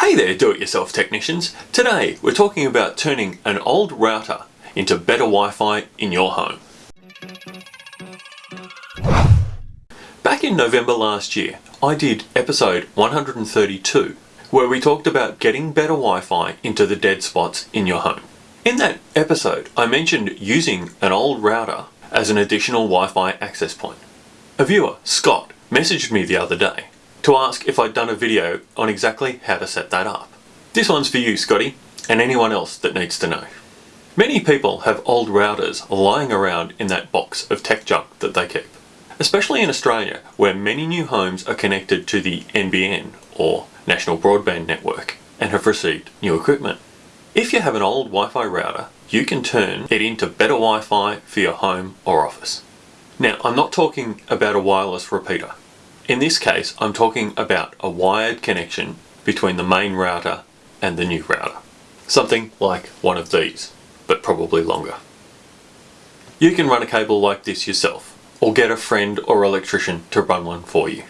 Hey there do-it-yourself technicians. Today we're talking about turning an old router into better Wi-Fi in your home. Back in November last year I did episode 132 where we talked about getting better Wi-Fi into the dead spots in your home. In that episode I mentioned using an old router as an additional Wi-Fi access point. A viewer, Scott, messaged me the other day to ask if I'd done a video on exactly how to set that up. This one's for you Scotty and anyone else that needs to know. Many people have old routers lying around in that box of tech junk that they keep. Especially in Australia where many new homes are connected to the NBN or National Broadband Network and have received new equipment. If you have an old Wi-Fi router you can turn it into better Wi-Fi for your home or office. Now I'm not talking about a wireless repeater. In this case, I'm talking about a wired connection between the main router and the new router. Something like one of these, but probably longer. You can run a cable like this yourself, or get a friend or electrician to run one for you.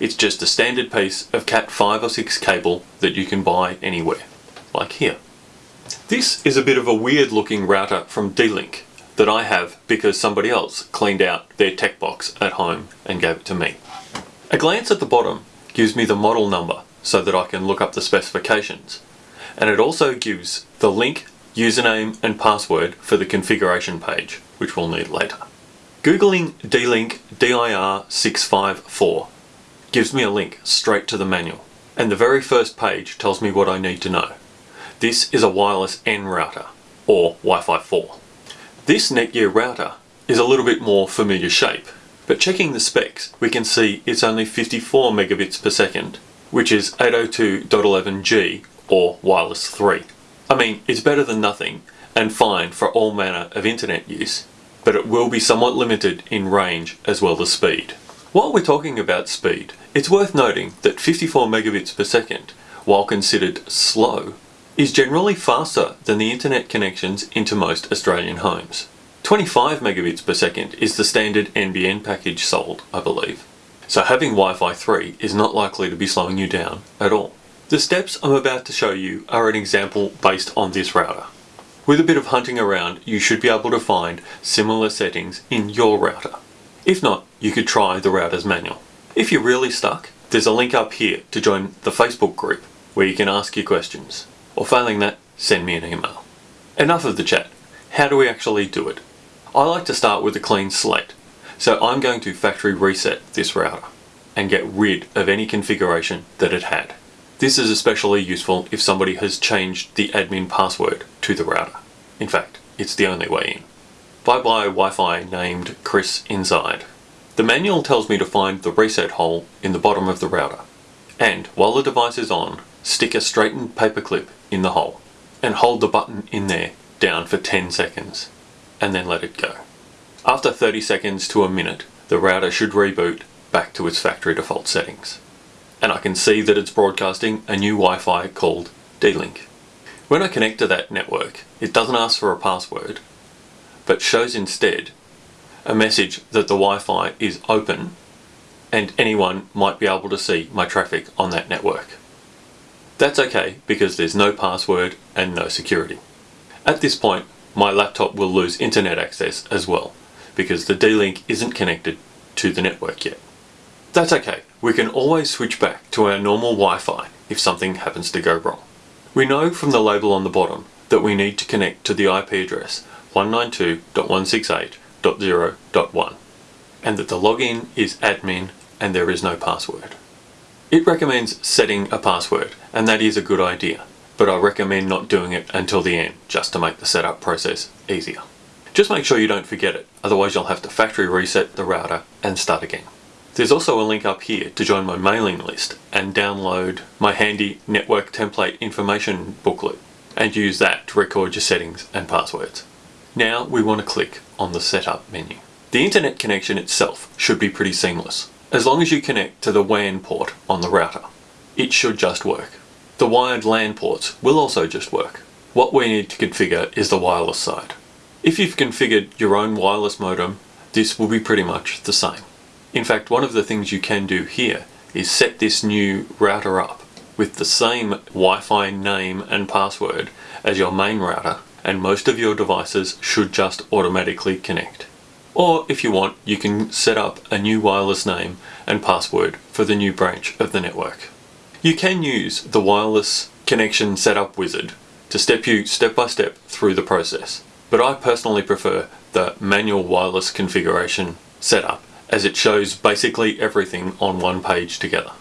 It's just a standard piece of Cat 5 or 6 cable that you can buy anywhere, like here. This is a bit of a weird looking router from D-Link that I have because somebody else cleaned out their tech box at home and gave it to me. A glance at the bottom gives me the model number so that I can look up the specifications. And it also gives the link, username and password for the configuration page, which we'll need later. Googling D-Link DIR654 gives me a link straight to the manual. And the very first page tells me what I need to know. This is a wireless N router, or Wi-Fi 4. This Netgear router is a little bit more familiar shape but checking the specs, we can see it's only 54 megabits per second, which is 802.11g or wireless 3. I mean, it's better than nothing and fine for all manner of internet use, but it will be somewhat limited in range as well as speed. While we're talking about speed, it's worth noting that 54 megabits per second, while considered slow, is generally faster than the internet connections into most Australian homes. 25 megabits per second is the standard NBN package sold, I believe. So having Wi-Fi 3 is not likely to be slowing you down at all. The steps I'm about to show you are an example based on this router. With a bit of hunting around, you should be able to find similar settings in your router. If not, you could try the router's manual. If you're really stuck, there's a link up here to join the Facebook group where you can ask your questions. Or failing that, send me an email. Enough of the chat. How do we actually do it? I like to start with a clean slate. So I'm going to factory reset this router and get rid of any configuration that it had. This is especially useful if somebody has changed the admin password to the router. In fact, it's the only way in. Bye bye Wi-Fi named Chris inside. The manual tells me to find the reset hole in the bottom of the router. And while the device is on, stick a straightened paperclip in the hole and hold the button in there down for 10 seconds and then let it go. After 30 seconds to a minute, the router should reboot back to its factory default settings. And I can see that it's broadcasting a new Wi-Fi called D-Link. When I connect to that network, it doesn't ask for a password, but shows instead a message that the Wi-Fi is open and anyone might be able to see my traffic on that network. That's okay because there's no password and no security. At this point, my laptop will lose internet access as well because the D-Link isn't connected to the network yet. That's okay, we can always switch back to our normal Wi-Fi if something happens to go wrong. We know from the label on the bottom that we need to connect to the IP address 192.168.0.1 and that the login is admin and there is no password. It recommends setting a password and that is a good idea but I recommend not doing it until the end just to make the setup process easier. Just make sure you don't forget it, otherwise you'll have to factory reset the router and start again. There's also a link up here to join my mailing list and download my handy network template information booklet and use that to record your settings and passwords. Now we want to click on the setup menu. The internet connection itself should be pretty seamless, as long as you connect to the WAN port on the router. It should just work. The wired LAN ports will also just work. What we need to configure is the wireless side. If you've configured your own wireless modem, this will be pretty much the same. In fact, one of the things you can do here is set this new router up with the same Wi-Fi name and password as your main router and most of your devices should just automatically connect. Or if you want, you can set up a new wireless name and password for the new branch of the network. You can use the wireless connection setup wizard to step you step by step through the process, but I personally prefer the manual wireless configuration setup as it shows basically everything on one page together.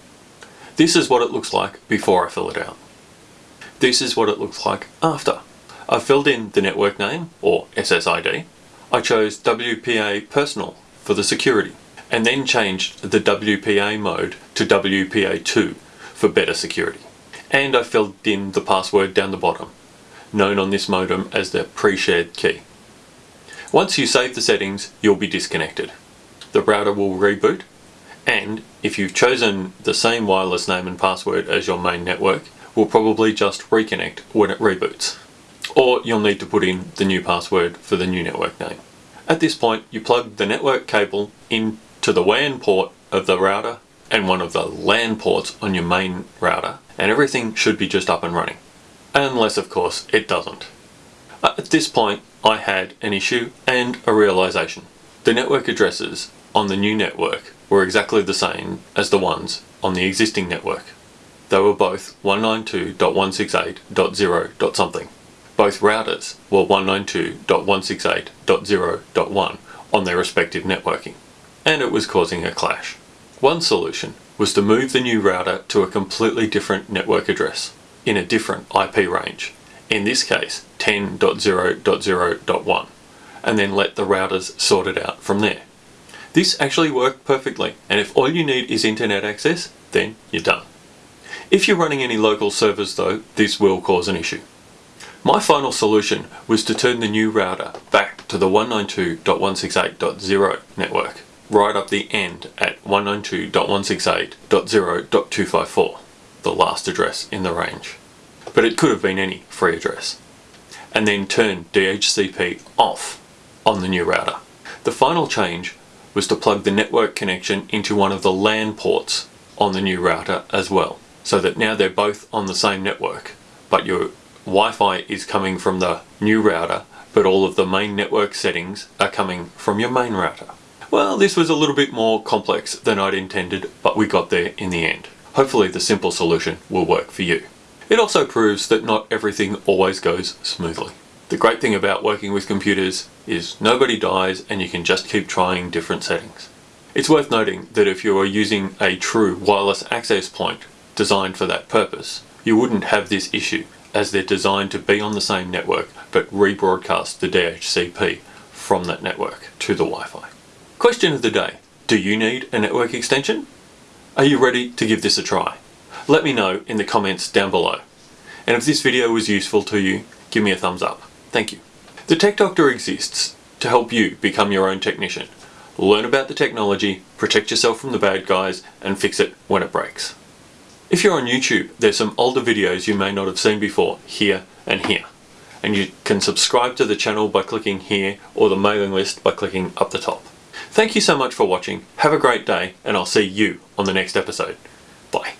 This is what it looks like before I fill it out. This is what it looks like after. I filled in the network name, or SSID. I chose WPA Personal for the security, and then changed the WPA mode to WPA2 for better security. And I filled in the password down the bottom, known on this modem as the pre-shared key. Once you save the settings, you'll be disconnected. The router will reboot, and if you've chosen the same wireless name and password as your main network, will probably just reconnect when it reboots. Or you'll need to put in the new password for the new network name. At this point, you plug the network cable into the WAN port of the router and one of the LAN ports on your main router, and everything should be just up and running. Unless, of course, it doesn't. At this point, I had an issue and a realization. The network addresses on the new network were exactly the same as the ones on the existing network. They were both 192.168.0. something. Both routers were 192.168.0.1 on their respective networking, and it was causing a clash. One solution was to move the new router to a completely different network address in a different IP range, in this case 10.0.0.1, and then let the routers sort it out from there. This actually worked perfectly, and if all you need is internet access, then you're done. If you're running any local servers though, this will cause an issue. My final solution was to turn the new router back to the 192.168.0 network, right up the end at 192.168.0.254, the last address in the range. But it could have been any free address. And then turn DHCP off on the new router. The final change was to plug the network connection into one of the LAN ports on the new router as well, so that now they're both on the same network, but your Wi-Fi is coming from the new router, but all of the main network settings are coming from your main router. Well, this was a little bit more complex than I'd intended, but we got there in the end. Hopefully the simple solution will work for you. It also proves that not everything always goes smoothly. The great thing about working with computers is nobody dies and you can just keep trying different settings. It's worth noting that if you are using a true wireless access point designed for that purpose, you wouldn't have this issue as they're designed to be on the same network but rebroadcast the DHCP from that network to the Wi-Fi. Question of the day. Do you need a network extension? Are you ready to give this a try? Let me know in the comments down below. And if this video was useful to you, give me a thumbs up. Thank you. The Tech Doctor exists to help you become your own technician. Learn about the technology, protect yourself from the bad guys, and fix it when it breaks. If you're on YouTube, there's some older videos you may not have seen before, here and here. And you can subscribe to the channel by clicking here or the mailing list by clicking up the top. Thank you so much for watching, have a great day, and I'll see you on the next episode. Bye.